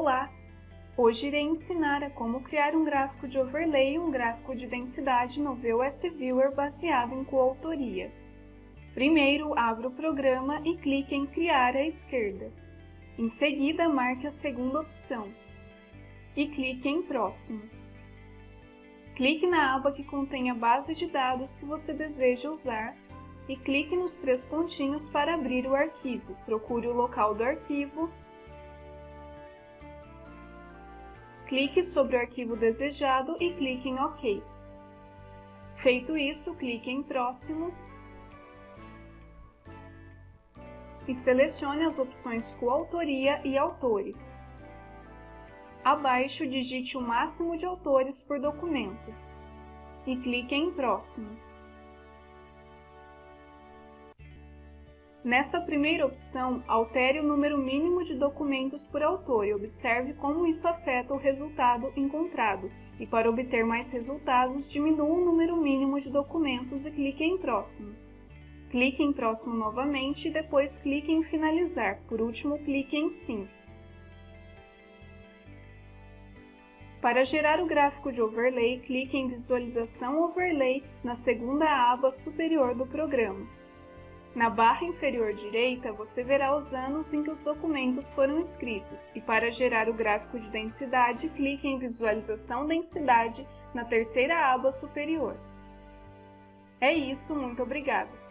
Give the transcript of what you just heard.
Olá! Hoje irei ensinar a como criar um gráfico de overlay e um gráfico de densidade no VOS Viewer baseado em coautoria. Primeiro, abra o programa e clique em Criar à esquerda. Em seguida, marque a segunda opção e clique em Próximo. Clique na aba que contém a base de dados que você deseja usar e clique nos três pontinhos para abrir o arquivo. Procure o local do arquivo clique sobre o arquivo desejado e clique em OK. Feito isso, clique em Próximo e selecione as opções Coautoria e Autores. Abaixo, digite o máximo de autores por documento e clique em Próximo. Nessa primeira opção, altere o número mínimo de documentos por autor e observe como isso afeta o resultado encontrado. E para obter mais resultados, diminua o número mínimo de documentos e clique em Próximo. Clique em Próximo novamente e depois clique em Finalizar. Por último, clique em Sim. Para gerar o gráfico de overlay, clique em Visualização Overlay na segunda aba superior do programa. Na barra inferior direita, você verá os anos em que os documentos foram escritos e para gerar o gráfico de densidade, clique em Visualização Densidade na terceira aba superior. É isso, muito obrigada!